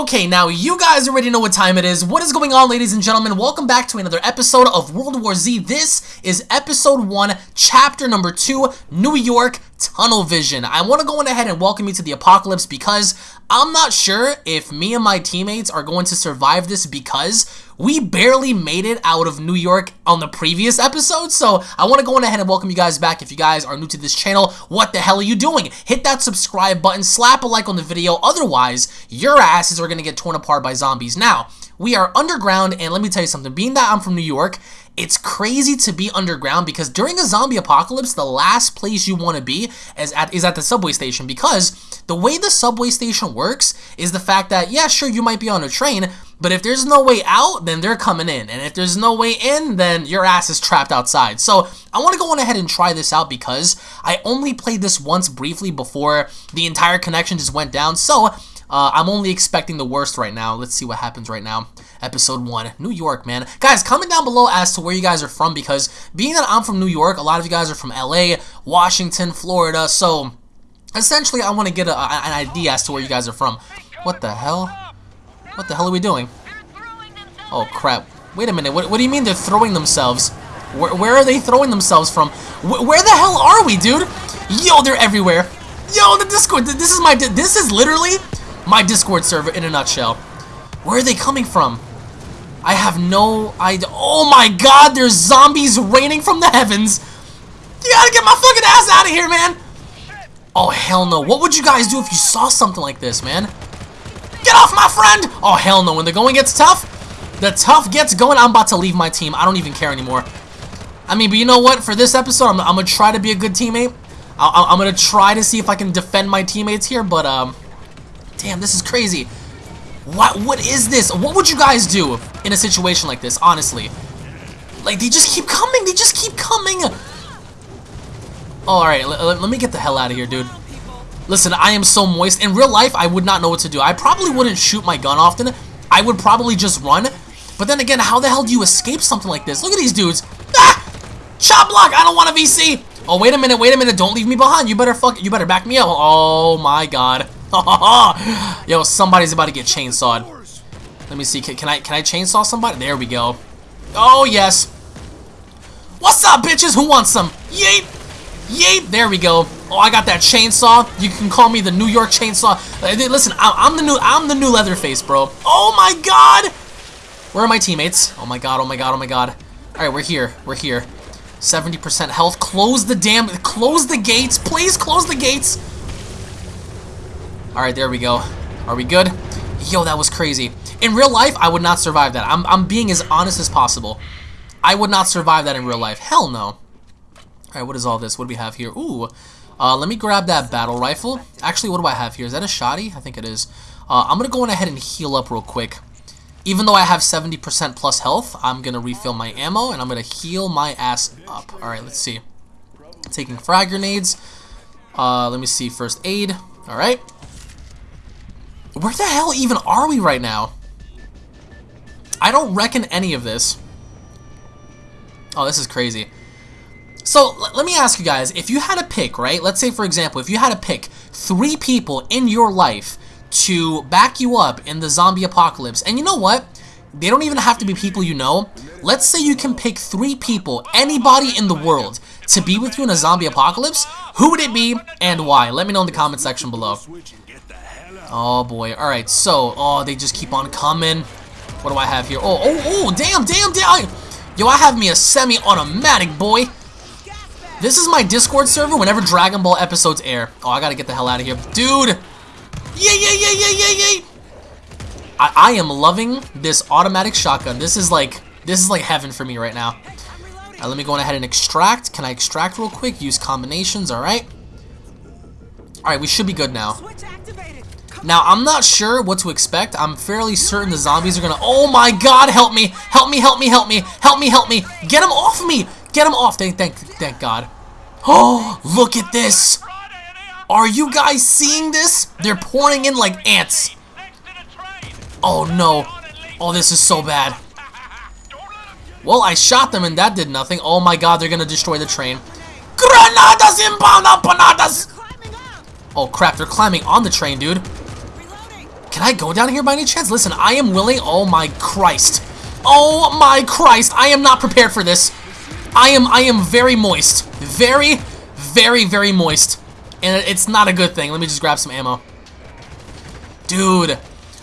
Okay, now you guys already know what time it is. What is going on, ladies and gentlemen? Welcome back to another episode of World War Z. This is episode 1, chapter number 2, New York Tunnel Vision. I want to go on ahead and welcome you to the apocalypse because I'm not sure if me and my teammates are going to survive this because we barely made it out of New York on the previous episode. So I want to go on ahead and welcome you guys back. If you guys are new to this channel, what the hell are you doing? Hit that subscribe button, slap a like on the video. Otherwise, your asses are going to get torn apart by zombies. Now, we are underground, and let me tell you something. Being that I'm from New York, it's crazy to be underground because during a zombie apocalypse, the last place you want to be is at, is at the subway station because the way the subway station works is the fact that, yeah, sure, you might be on a train, but if there's no way out, then they're coming in. And if there's no way in, then your ass is trapped outside. So I want to go on ahead and try this out because I only played this once briefly before the entire connection just went down. So uh, I'm only expecting the worst right now. Let's see what happens right now. Episode 1, New York, man. Guys, comment down below as to where you guys are from because being that I'm from New York, a lot of you guys are from LA, Washington, Florida, so essentially I want to get a, an idea as to where you guys are from. What the hell? What the hell are we doing? Oh, crap. Wait a minute. What, what do you mean they're throwing themselves? Where, where are they throwing themselves from? Where, where the hell are we, dude? Yo, they're everywhere. Yo, the Discord. This is my. This is literally my Discord server in a nutshell. Where are they coming from? I have no idea. Oh my god, there's zombies raining from the heavens. You gotta get my fucking ass out of here, man. Oh, hell no. What would you guys do if you saw something like this, man? Get off my friend! Oh, hell no. When the going gets tough, the tough gets going. I'm about to leave my team. I don't even care anymore. I mean, but you know what? For this episode, I'm, I'm to try to be a good teammate. I, am to try to see if I can defend my teammates here, but, um... Damn, this is crazy. What? What is this? What would you guys do in a situation like this, honestly? Like, they just keep coming. They just keep coming. Oh, alright, let me get the hell out of here, dude. Listen, I am so moist. In real life, I would not know what to do. I probably wouldn't shoot my gun often. I would probably just run. But then again, how the hell do you escape something like this? Look at these dudes. Ah! Chop block! I don't want a VC! Oh, wait a minute, wait a minute. Don't leave me behind. You better fuck. You better back me up. Oh, my God. Yo, somebody's about to get chainsawed. Let me see. Can, can, I can I chainsaw somebody? There we go. Oh yes. What's up, bitches? Who wants some? Yeet. Yeet. There we go. Oh, I got that chainsaw. You can call me the New York chainsaw. Listen, I'm the new I'm the new Leatherface, bro. Oh my God. Where are my teammates? Oh my God. Oh my God. Oh my God. All right, we're here. We're here. 70% health. Close the damn. Close the gates. Please close the gates. Alright, there we go. Are we good? Yo, that was crazy. In real life, I would not survive that. I'm, I'm being as honest as possible. I would not survive that in real life. Hell no. Alright, what is all this? What do we have here? Ooh. Uh, let me grab that battle rifle. Actually, what do I have here? Is that a shoddy? I think it is. Uh, I'm going to go on ahead and heal up real quick. Even though I have 70% plus health, I'm going to refill my ammo, and I'm going to heal my ass up. Alright, let's see. Taking frag grenades. Uh, let me see. First aid. Alright. Where the hell even are we right now? I don't reckon any of this. Oh, this is crazy. So, let me ask you guys, if you had to pick, right? Let's say, for example, if you had to pick three people in your life to back you up in the zombie apocalypse, and you know what? They don't even have to be people you know. Let's say you can pick three people, anybody in the world, to be with you in a zombie apocalypse. Who would it be and why? Let me know in the comment section below. Oh boy. Alright, so, oh, they just keep on coming. What do I have here? Oh, oh, oh, damn, damn, damn. Yo, I have me a semi-automatic, boy. This is my Discord server whenever Dragon Ball episodes air. Oh, I gotta get the hell out of here. Dude! Yeah, yeah, yeah, yeah, yeah, yeah! I, I am loving this automatic shotgun. This is like, this is like heaven for me right now. Right, let me go ahead and extract. Can I extract real quick? Use combinations, alright. Alright, we should be good now. Now, I'm not sure what to expect. I'm fairly certain the zombies are gonna... Oh my god, help me! Help me, help me, help me! Help me, help me! Get them off me! Get them off! Thank, thank, thank god. Oh, look at this! Are you guys seeing this? They're pouring in like ants. Oh no. Oh, this is so bad. Well, I shot them and that did nothing. Oh my god, they're gonna destroy the train. Granadas inbound empanadas! Oh crap, they're climbing on the train, dude. Can I go down here by any chance? Listen, I am willing. Oh my Christ. Oh my Christ. I am not prepared for this. I am I am very moist. Very, very, very moist. And it's not a good thing. Let me just grab some ammo. Dude.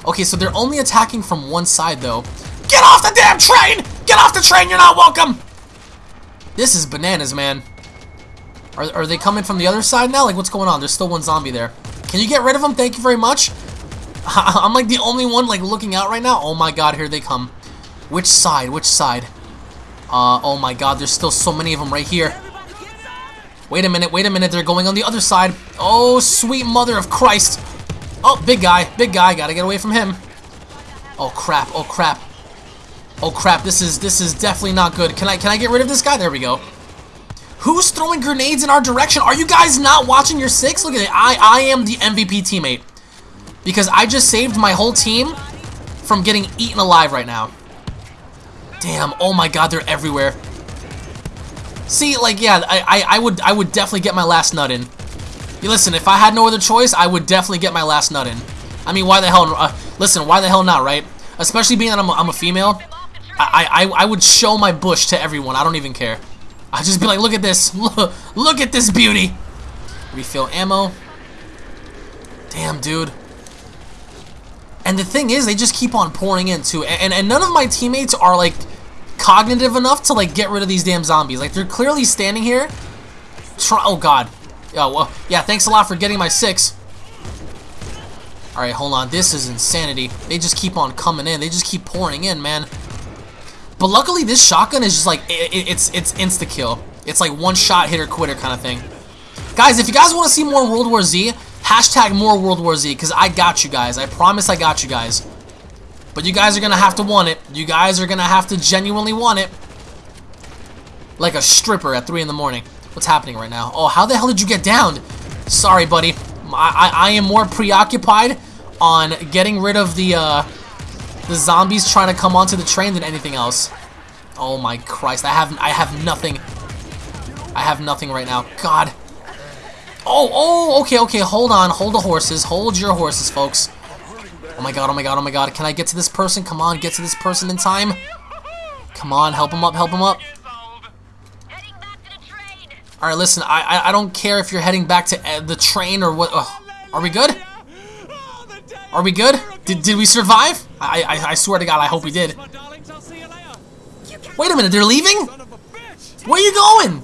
Okay, so they're only attacking from one side, though. Get off the damn train! Get off the train! You're not welcome! This is bananas, man. Are, are they coming from the other side now? Like, what's going on? There's still one zombie there. Can you get rid of them? Thank you very much. I'm like the only one like looking out right now. Oh my god, here they come. Which side? Which side? Uh, oh my god, there's still so many of them right here. Wait a minute, wait a minute, they're going on the other side. Oh, sweet mother of Christ. Oh, big guy, big guy, gotta get away from him. Oh crap, oh crap. Oh crap, this is this is definitely not good. Can I can I get rid of this guy? There we go. Who's throwing grenades in our direction? Are you guys not watching your six? Look at it. I I am the MVP teammate. Because I just saved my whole team from getting eaten alive right now. Damn, oh my god, they're everywhere. See, like, yeah, I, I, I would I would definitely get my last nut in. You listen, if I had no other choice, I would definitely get my last nut in. I mean, why the hell, uh, listen, why the hell not, right? Especially being that I'm a, I'm a female, I, I, I would show my bush to everyone, I don't even care. I'd just be like, look at this, look, look at this beauty. Refill ammo. Damn, dude. And the thing is, they just keep on pouring in, too. And, and none of my teammates are, like, cognitive enough to, like, get rid of these damn zombies. Like, they're clearly standing here. Try oh, God. Oh, well, yeah, thanks a lot for getting my six. Alright, hold on. This is insanity. They just keep on coming in. They just keep pouring in, man. But luckily, this shotgun is just like, it, it's it's insta-kill. It's like one shot, hit or quitter kind of thing. Guys, if you guys want to see more World War Z, Hashtag more World War Z, because I got you guys. I promise I got you guys. But you guys are going to have to want it. You guys are going to have to genuinely want it. Like a stripper at 3 in the morning. What's happening right now? Oh, how the hell did you get down? Sorry, buddy. I, I, I am more preoccupied on getting rid of the, uh, the zombies trying to come onto the train than anything else. Oh my Christ, I have I have nothing. I have nothing right now. God. Oh, oh, okay, okay, hold on. Hold the horses. Hold your horses, folks. Oh my god, oh my god, oh my god. Can I get to this person? Come on, get to this person in time. Come on, help him up, help him up. Alright, listen, I, I, I don't care if you're heading back to uh, the train or what. Uh, are we good? Are we good? Did, did we survive? I, I, I swear to God, I hope we did. Wait a minute, they're leaving? Where are you going?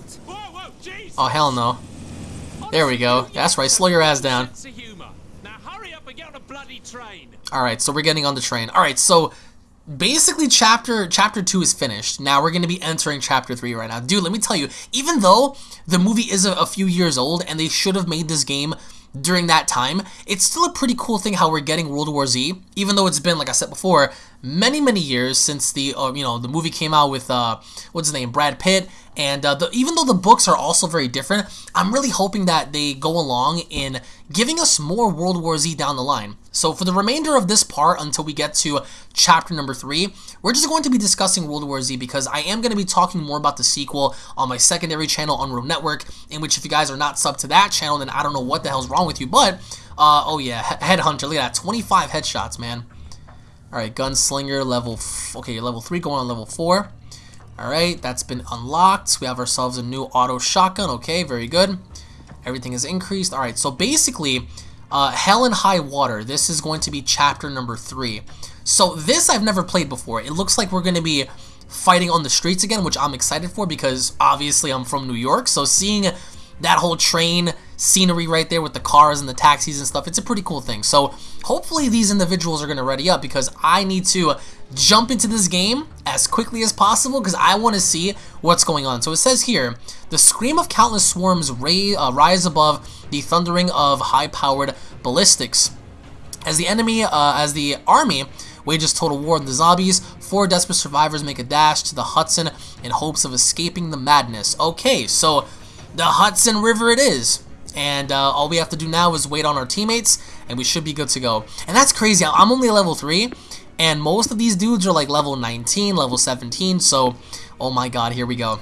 Oh, hell no. There we go. That's right. Slow your ass down. Alright, so we're getting on the train. Alright, so basically chapter chapter 2 is finished. Now we're going to be entering chapter 3 right now. Dude, let me tell you, even though the movie is a, a few years old and they should have made this game during that time, it's still a pretty cool thing how we're getting World War Z, even though it's been, like I said before, many, many years since the, uh, you know, the movie came out with, uh, what's his name, Brad Pitt, and uh, the, even though the books are also very different, I'm really hoping that they go along in giving us more World War Z down the line. So for the remainder of this part until we get to chapter number three, we're just going to be discussing World War Z because I am going to be talking more about the sequel on my secondary channel Unreal Network, in which if you guys are not sub to that channel, then I don't know what the hell's wrong with you, but, uh, oh yeah, Headhunter, look at that, 25 headshots, man. Alright, Gunslinger, level, okay, level 3 going on level 4. Alright, that's been unlocked. We have ourselves a new auto shotgun. Okay, very good. Everything is increased. Alright, so basically, uh, Hell and High Water. This is going to be chapter number 3. So this I've never played before. It looks like we're going to be fighting on the streets again, which I'm excited for because obviously I'm from New York. So seeing that whole train scenery right there with the cars and the taxis and stuff, it's a pretty cool thing. So hopefully these individuals are going to ready up because I need to jump into this game as quickly as possible because I want to see what's going on. So it says here, the scream of countless swarms ray, uh, rise above the thundering of high-powered ballistics. As the enemy, uh, as the army wages total war on the zombies, four desperate survivors make a dash to the Hudson in hopes of escaping the madness. Okay, so the Hudson River it is. And uh, all we have to do now is wait on our teammates, and we should be good to go. And that's crazy. I'm only level 3, and most of these dudes are like level 19, level 17, so oh my god, here we go.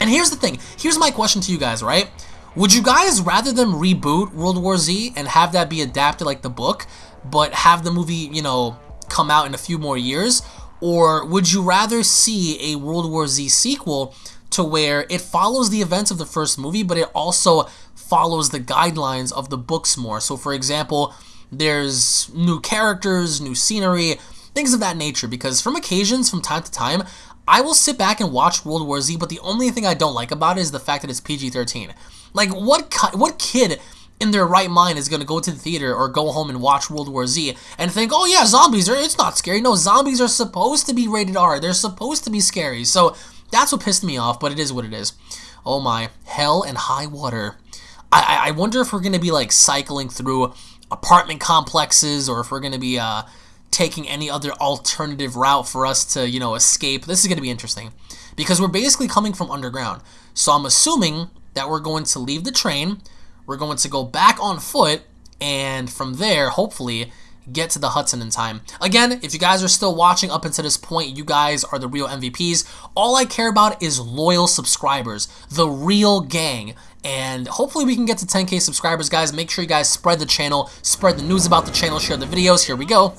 And here's the thing, here's my question to you guys, right? Would you guys rather them reboot World War Z and have that be adapted like the book, but have the movie, you know, come out in a few more years? Or would you rather see a World War Z sequel to where it follows the events of the first movie, but it also follows the guidelines of the books more? So, for example, there's new characters, new scenery, things of that nature. Because from occasions, from time to time, I will sit back and watch World War Z, but the only thing I don't like about it is the fact that it's PG-13. Like, what what kid in their right mind is going to go to the theater or go home and watch World War Z and think, oh yeah, zombies are, it's not scary. No, zombies are supposed to be rated R. They're supposed to be scary. So that's what pissed me off, but it is what it is. Oh my, hell and high water. I, I wonder if we're going to be like cycling through apartment complexes or if we're going to be uh, taking any other alternative route for us to, you know, escape. This is going to be interesting because we're basically coming from underground. So I'm assuming that we're going to leave the train, we're going to go back on foot, and from there, hopefully, get to the Hudson in time. Again, if you guys are still watching up until this point, you guys are the real MVPs. All I care about is loyal subscribers, the real gang. And hopefully we can get to 10k subscribers, guys. Make sure you guys spread the channel, spread the news about the channel, share the videos. Here we go.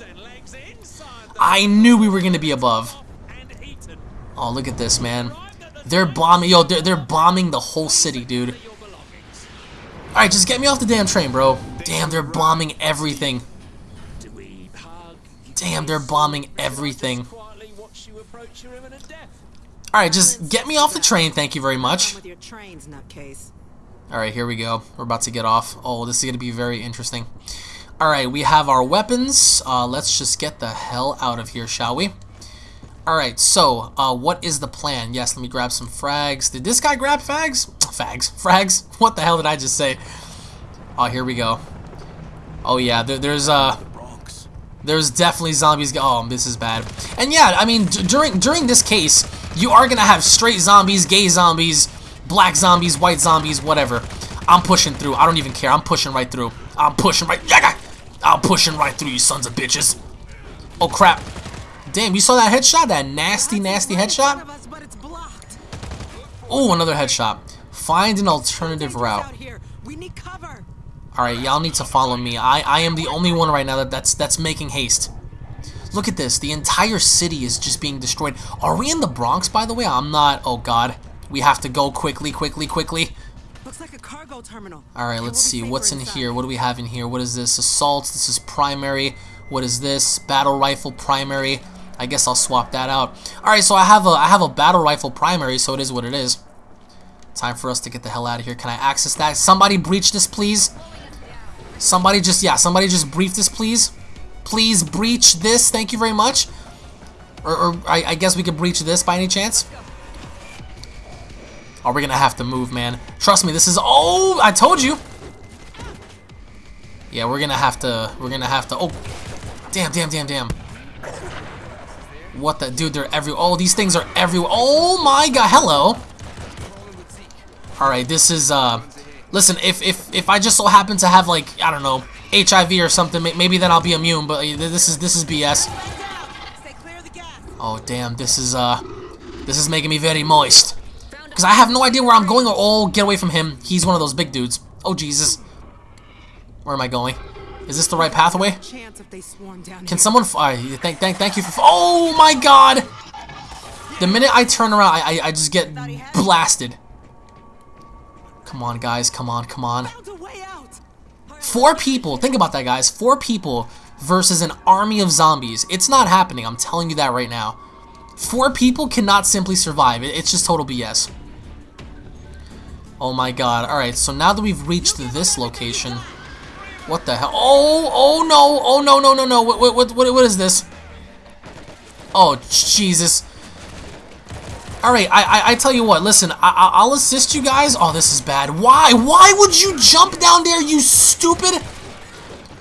I knew we were going to be above. Oh, look at this, man. They're bombing, yo, they're, they're bombing the whole city, dude. Alright, just get me off the damn train, bro. Damn, they're bombing everything. Damn, they're bombing everything. Alright, just get me off the train, thank you very much. Alright, here we go. We're about to get off. Oh, this is going to be very interesting. Alright, we have our weapons. Uh, let's just get the hell out of here, shall we? Alright, so, uh, what is the plan? Yes, let me grab some frags. Did this guy grab fags? Fags. Frags? What the hell did I just say? Oh, here we go. Oh, yeah, there, there's, uh... There's definitely zombies. Oh, this is bad. And yeah, I mean, during during this case, you are gonna have straight zombies, gay zombies, black zombies, white zombies, whatever. I'm pushing through. I don't even care. I'm pushing right through. I'm pushing right. I'm pushing right through, you sons of bitches. Oh crap. Damn, you saw that headshot? That nasty, nasty headshot? Oh, another headshot. Find an alternative route. Alright, y'all need to follow me. I, I am the only one right now that, that's, that's making haste. Look at this. The entire city is just being destroyed. Are we in the Bronx, by the way? I'm not. Oh, God. We have to go quickly, quickly, quickly. Looks like a cargo terminal. Alright, let's see. What's in here? What do we have in here? What is this? Assault. This is primary. What is this? Battle rifle primary. I guess I'll swap that out. Alright, so I have a I have a battle rifle primary, so it is what it is. Time for us to get the hell out of here. Can I access that? Somebody breach this, please. Somebody just, yeah, somebody just brief this, please. Please breach this. Thank you very much. Or, or I, I guess we could breach this by any chance. Oh, we're gonna have to move, man. Trust me, this is... Oh, I told you. Yeah, we're gonna have to... We're gonna have to... Oh, damn, damn, damn, damn. What the... Dude, they're every... Oh, these things are everywhere. Oh, my God. Hello. Alright, this is... uh. Listen, if, if, if I just so happen to have, like, I don't know, HIV or something, maybe then I'll be immune, but this is this is BS. Oh, damn, this is, uh, this is making me very moist. Because I have no idea where I'm going. Or oh, get away from him. He's one of those big dudes. Oh, Jesus. Where am I going? Is this the right pathway? Can someone... Uh, thank, thank, thank you for... Oh, my God! The minute I turn around, I, I, I just get blasted. Come on, guys. Come on, come on. Four people. Think about that, guys. Four people versus an army of zombies. It's not happening. I'm telling you that right now. Four people cannot simply survive. It's just total BS. Oh my god. Alright, so now that we've reached this location... What the hell? Oh, oh no, oh no, no, no, no. What, what, what, what is this? Oh, Jesus. Alright, I, I, I tell you what, listen, I, I'll assist you guys. Oh, this is bad. Why? Why would you jump down there, you stupid?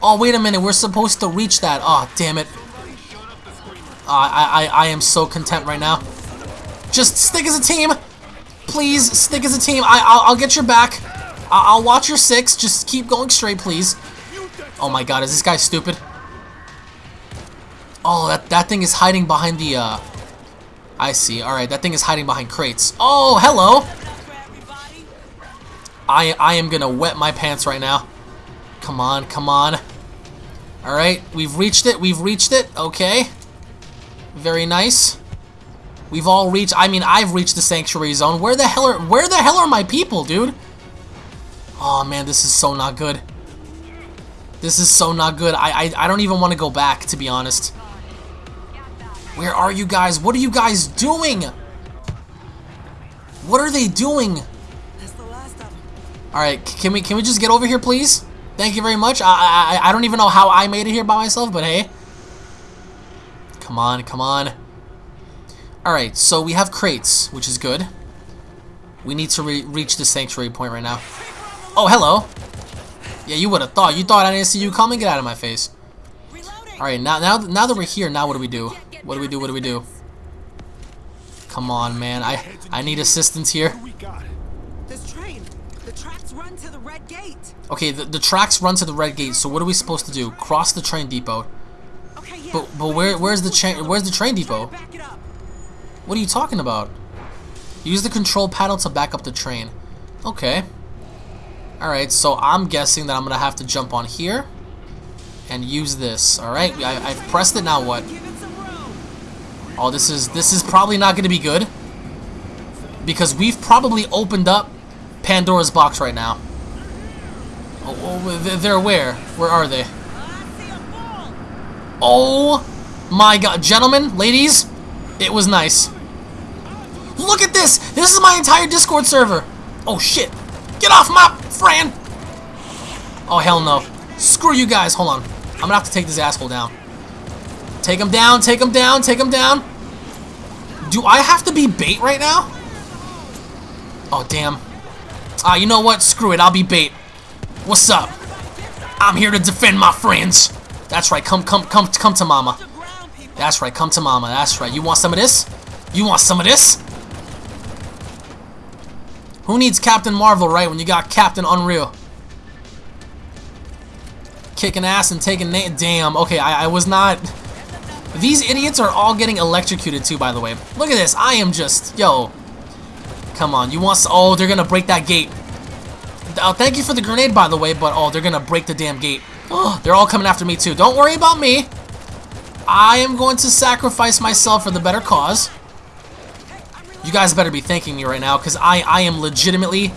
Oh, wait a minute, we're supposed to reach that. Oh, damn it. Uh, I, I, I am so content right now. Just stick as a team. Please, stick as a team. I, I'll, I'll get your back. I'll, I'll watch your six. Just keep going straight, please. Oh my god, is this guy stupid? Oh, that, that thing is hiding behind the, uh... I see. Alright, that thing is hiding behind crates. Oh, hello! I, I am gonna wet my pants right now. Come on, come on. Alright, we've reached it. We've reached it. Okay. Very nice. We've all reached... I mean, I've reached the sanctuary zone. Where the hell are... Where the hell are my people, dude? Oh, man, this is so not good. This is so not good. I, I, I don't even want to go back, to be honest. Where are you guys? What are you guys doing? What are they doing? Alright, can we can we just get over here, please? Thank you very much. I, I, I don't even know how I made it here by myself, but hey. Come on, come on. Alright, so we have crates, which is good. We need to re reach the sanctuary point right now. Oh, hello. Yeah, you would have thought. You thought I didn't see you coming? Get out of my face. Alright, now, now, now that we're here, now what do we do? What do we do? What do we do? Come on, man. I, I need assistance here. This train, the tracks run to the red gate. Okay, the, the tracks run to the red gate, so what are we supposed to do? Cross the train depot. Okay. But but where where's the train where's the train depot? What are you talking about? Use the control panel to back up the train. Okay. Alright, so I'm guessing that I'm gonna have to jump on here and use this. Alright, I, I've pressed it, now what? Oh, this is this is probably not gonna be good. Because we've probably opened up Pandora's box right now. Oh, oh they're- where? Where are they? Oh my god, gentlemen, ladies, it was nice. Look at this! This is my entire Discord server! Oh shit! Get off my friend! Oh hell no. Screw you guys, hold on. I'm gonna have to take this asshole down. Take him down, take him down, take him down. Do I have to be bait right now? Oh damn. Ah, you know what? Screw it, I'll be bait. What's up? I'm here to defend my friends. That's right, come come come come to mama. That's right, come to mama. That's right. You want some of this? You want some of this? Who needs Captain Marvel, right, when you got Captain Unreal? Kicking ass and taking Damn, okay, I, I was not... These idiots are all getting electrocuted too, by the way. Look at this. I am just... Yo. Come on. You want... Oh, they're gonna break that gate. Oh, thank you for the grenade, by the way, but oh, they're gonna break the damn gate. Oh, they're all coming after me too. Don't worry about me. I am going to sacrifice myself for the better cause. You guys better be thanking me right now, because I, I am legitimately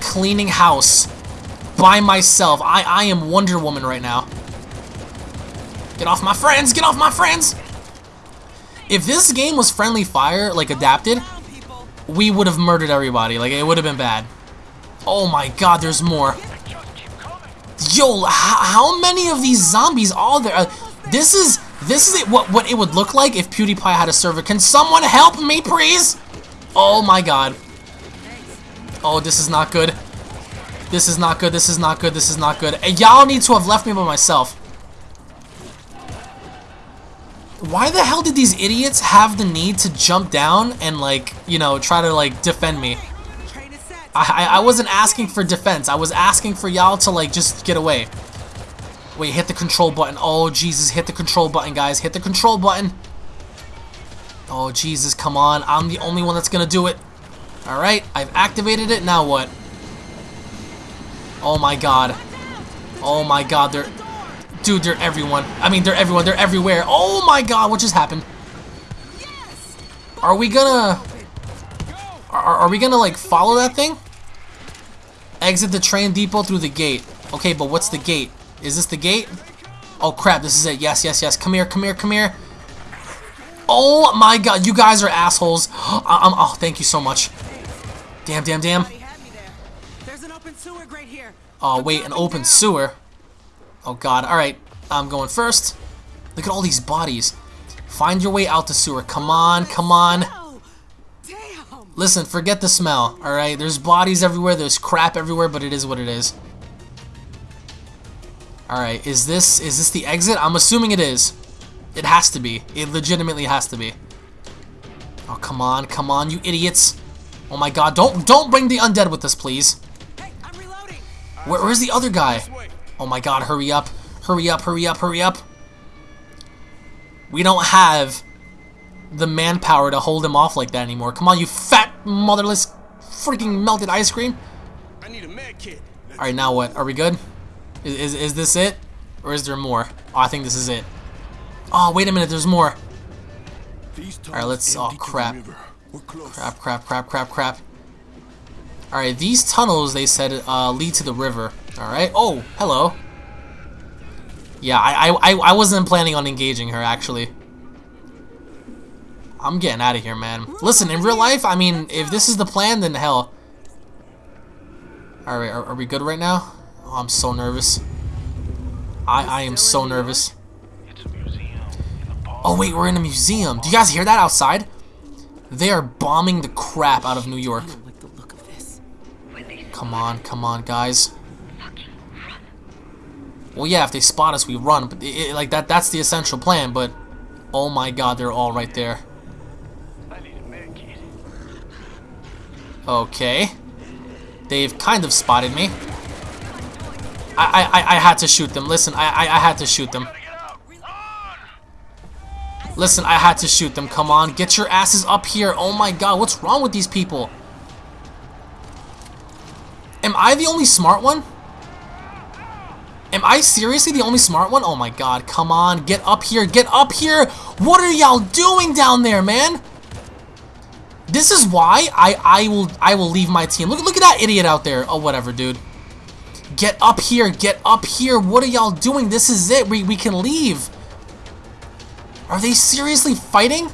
cleaning house by myself. I, I am Wonder Woman right now. Get off my friends! Get off my friends! If this game was Friendly Fire, like adapted, we would have murdered everybody. Like, it would have been bad. Oh my god, there's more. Yo, how many of these zombies are there? Uh, this is this is it, what what it would look like if PewDiePie had a server. Can someone help me, please? Oh my god. Oh, this is not good. This is not good. This is not good. This is not good. And Y'all need to have left me by myself. Why the hell did these idiots have the need to jump down and like, you know, try to like defend me? I, I I wasn't asking for defense. I was asking for y'all to like just get away. Wait, hit the control button. Oh Jesus, hit the control button, guys. Hit the control button. Oh Jesus, come on. I'm the only one that's gonna do it. All right, I've activated it. Now what? Oh my God. Oh my God, they're dude, they're everyone. I mean, they're everyone. They're everywhere. Oh my God, what just happened? Are we gonna? Are, are we gonna like follow that thing? Exit the train depot through the gate. Okay, but what's the gate? Is this the gate? Oh crap, this is it. Yes, yes, yes. Come here, come here, come here. Oh my god, you guys are assholes. I- I'm, oh, thank you so much. Damn, damn, damn. They had me there. There's an open sewer grate here. Oh wait, an open sewer. Oh god, alright. I'm going first. Look at all these bodies. Find your way out the sewer. Come on, come on. Oh, damn. Listen, forget the smell, alright? There's bodies everywhere, there's crap everywhere, but it is what it is. Alright, is this is this the exit? I'm assuming it is. It has to be. It legitimately has to be. Oh, come on, come on, you idiots. Oh my god, don't don't bring the undead with us, please. Hey, I'm reloading. Where, where's the other guy? Oh my god, hurry up. Hurry up, hurry up, hurry up. We don't have the manpower to hold him off like that anymore. Come on, you fat, motherless, freaking melted ice cream. I need a med kit. Alright, now what? Are we good? Is, is, is this it? Or is there more? Oh, I think this is it. Oh, wait a minute, there's more. All right, let's- oh, empty to the crap. river. We're close. Crap, crap, crap, crap, crap. Alright, these tunnels, they said, uh, lead to the river. Alright. Oh, hello. Yeah, I, I, I- I wasn't planning on engaging her, actually. I'm getting out of here, man. Listen, in real life, I mean, if this is the plan, then hell. Alright, are, are we good right now? Oh, I'm so nervous. I, I am so nervous. Oh, wait, we're in a museum. Do you guys hear that outside? They are bombing the crap out of New York. Like the look of this. Come on, come on, guys. Well, yeah, if they spot us, we run. But it, it- like that—that's the essential plan. But oh my God, they're all right there. Okay, they've kind of spotted me. I I, I, I had to shoot them. Listen, I, I I had to shoot them. Listen, I had to shoot them. Come on, get your asses up here. Oh my God, what's wrong with these people? Am I the only smart one? Am I seriously the only smart one? Oh my god, come on, get up here, get up here! What are y'all doing down there, man? This is why I I will I will leave my team. Look look at that idiot out there. Oh whatever, dude. Get up here, get up here. What are y'all doing? This is it. We we can leave. Are they seriously fighting?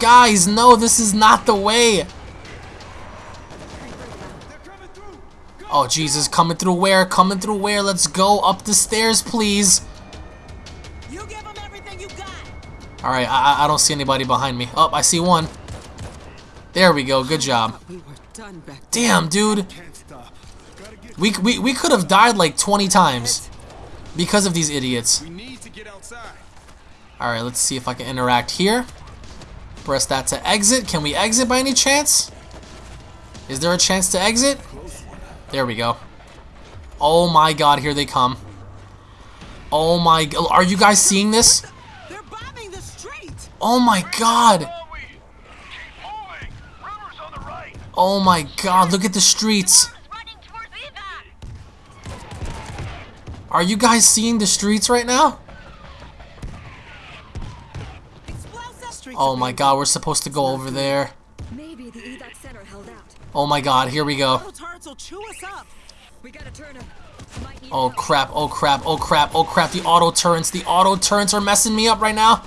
Guys, no, this is not the way. Oh, Jesus, coming through where? Coming through where? Let's go up the stairs, please. You give them everything you got. Alright, I, I- I don't see anybody behind me. Oh, I see one. There we go, good job. We were done back then. Damn, dude. Can't stop. Gotta get. We, we, we could have died like 20 times because of these idiots. We need to get outside. Alright, let's see if I can interact here. Press that to exit. Can we exit by any chance? Is there a chance to exit? There we go. Oh my god, here they come. Oh my god. Are you guys seeing this? They're bombing the street. Oh my god. Oh my god, look at the streets. running towards evac. Are you guys seeing the streets right now? Explosive. Streets Oh my god, we're supposed to go over there. Maybe the evac center held out. Oh my god, here we go. Oh, auto turrets will chew us up. We gotta turn him. Might need Oh crap, oh crap, oh crap, oh crap, the auto turrets, the auto turrets are messing me up right now.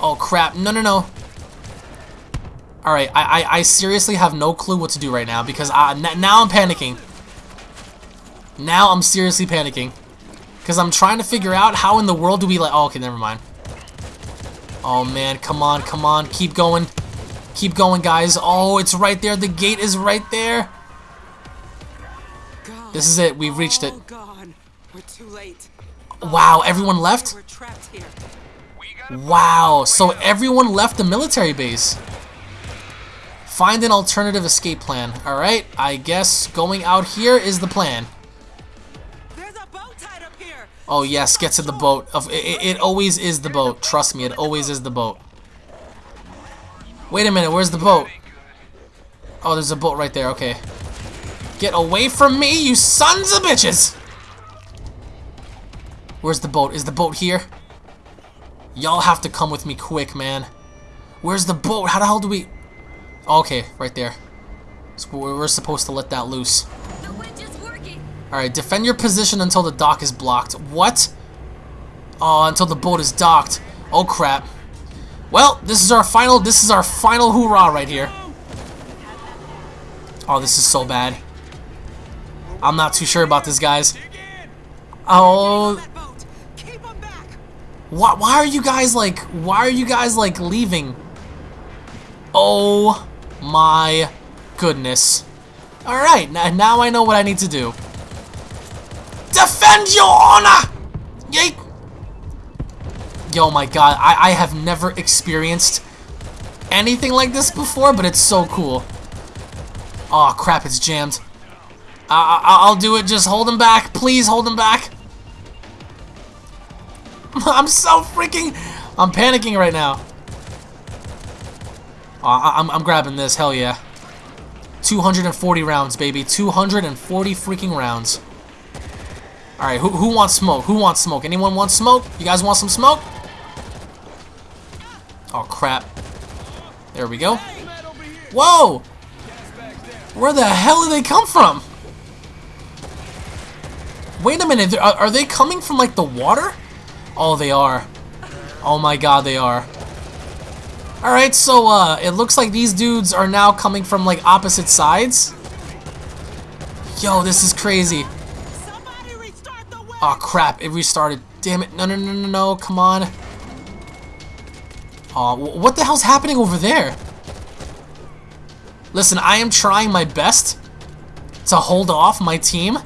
Oh crap, no, no, no. Alright, I, I, I seriously have no clue what to do right now because I, n now I'm panicking. Now I'm seriously panicking. Because I'm trying to figure out how in the world do we like, oh, okay, never mind. Oh man, come on, come on, keep going. Keep going, guys. Oh, it's right there, the gate is right there. God. This is it, we've reached it. Oh, all gone. We're too late. Wow, everyone left? We're trapped here. Wow, so everyone left the military base. Find an alternative escape plan. Alright, I guess going out here is the plan. Oh yes, get to the boat. It, it- it always is the boat. Trust me, it always is the boat. Wait a minute, where's the boat? Oh, there's a boat right there, okay. Get away from me, you sons of bitches! Where's the boat? Is the boat here? Y'all have to come with me quick, man. Where's the boat? How the hell do we... Okay, right there. We're supposed to let that loose. Alright, defend your position until the dock is blocked. What? Oh, until the boat is docked. Oh crap. Well, this is our final this is our final hoorah right here. Oh, this is so bad. I'm not too sure about this, guys. Oh, why, why are you guys like why are you guys like leaving? Oh my goodness. Alright, now I know what I need to do. Defend your honor! Yeet! Yo, my god, I, I have never experienced anything like this before, but it's so cool. Oh crap, it's jammed. I, I, I'll do it, just hold him back. Please hold him back. I'm so freaking... I'm panicking right now. Oh, I, I'm, I'm grabbing this, hell yeah. 240 rounds, baby. 240 freaking rounds. Alright, who, who wants smoke? Who wants smoke? Anyone want smoke? You guys want some smoke? Oh, crap. There we go. Whoa! Where the hell did they come from? Wait a minute, are, are they coming from, like, the water? Oh, they are. Oh my god, they are. Alright, so, uh, it looks like these dudes are now coming from, like, opposite sides. Yo, this is crazy. Winch. Oh crap, it restarted. Damn it. No, no, no, no, no. Come on. Oh, what the hell's happening over there? Listen, I am trying my best to hold off my team,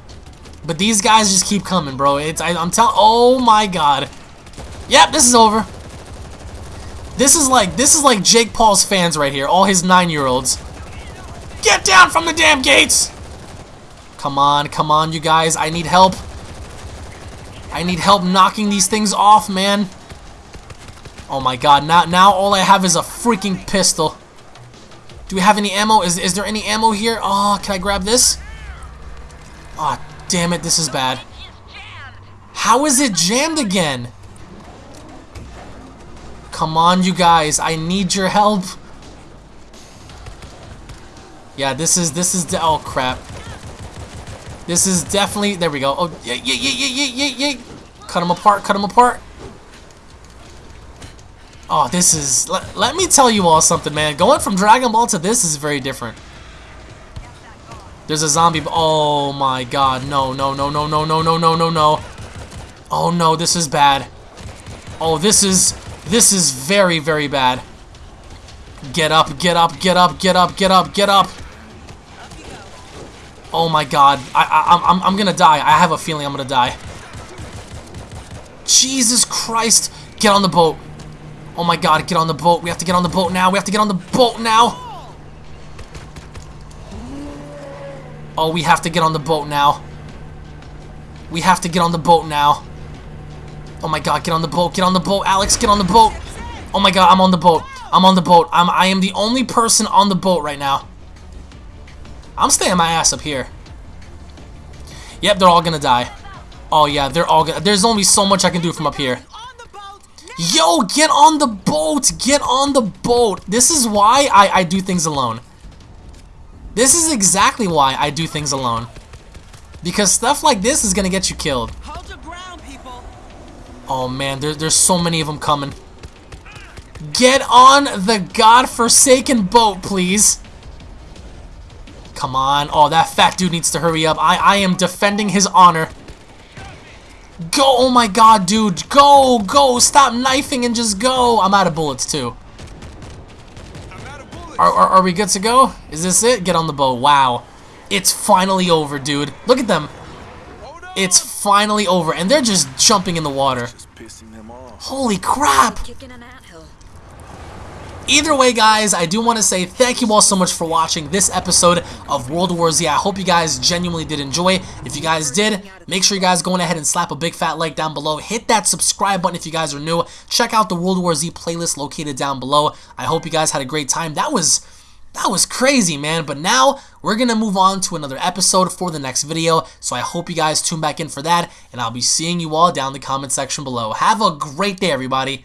but these guys just keep coming, bro. It's I, I'm telling. Oh my god. Yep, this is over. This is like this is like Jake Paul's fans right here. All his nine-year-olds. Get down from the damn gates! Come on, come on, you guys. I need help. I need help knocking these things off, man. Oh my god, now, now all I have is a freaking pistol. Do we have any ammo? Is, is there any ammo here? Oh, can I grab this? Oh, damn it, this is bad. How is it jammed again? Come on, you guys. I need your help. Yeah, this is, this is, oh crap. This is definitely, there we go. Oh, yeah, yeah, yeah, yeah, yeah, yeah, yeah. Cut them apart, cut them apart. Oh, this is, let, let me tell you all something, man. Going from Dragon Ball to this is very different. There's a zombie, oh my god, no, no, no, no, no, no, no, no, no, no. Oh no, this is bad. Oh, this is, this is very, very bad. Get up, get up, get up, get up, get up, get up. Oh my god, I, I, I'm, I'm gonna die. I have a feeling I'm gonna die. Jesus Christ, get on the boat. Oh my god, get on the boat. We have to get on the boat now. We have to get on the boat now. Oh, we have to get on the boat now. We have to get on the boat now. Oh my god, get on the boat. Get on the boat. Alex, get on the boat. Oh my god, I'm on the boat. I'm on the boat. I'm I am the only person on the boat right now. I'm staying my ass up here. Yep, they're all gonna die. Oh yeah, they're all gonna there's only so much I can do from up here. On the boat. Yo, get on the boat! Get on the boat! This is why I, I do things alone. This is exactly why I do things alone. Because stuff like this is gonna get you killed. Ground. Oh man, there, there's so many of them coming. Get on the godforsaken boat, please. Come on. Oh, that fat dude needs to hurry up. I, I am defending his honor. Go. Oh my god, dude. Go. Go. Stop knifing and just go. I'm out of bullets, too. Of bullets. Are, are, are we good to go? Is this it? Get on the boat. Wow. It's finally over, dude. Look at them. It's finally over. And they're just jumping in the water. Just pissing them off. Holy crap. Either way, guys, I do want to say thank you all so much for watching this episode of World War Z. I hope you guys genuinely did enjoy. If you guys did, make sure you guys go ahead and slap a big fat like down below. Hit that subscribe button if you guys are new. Check out the World War Z playlist located down below. I hope you guys had a great time. That was... That was crazy, man. But now, we're going to move on to another episode for the next video. So I hope you guys tune back in for that. And I'll be seeing you all down in the comment section below. Have a great day, everybody.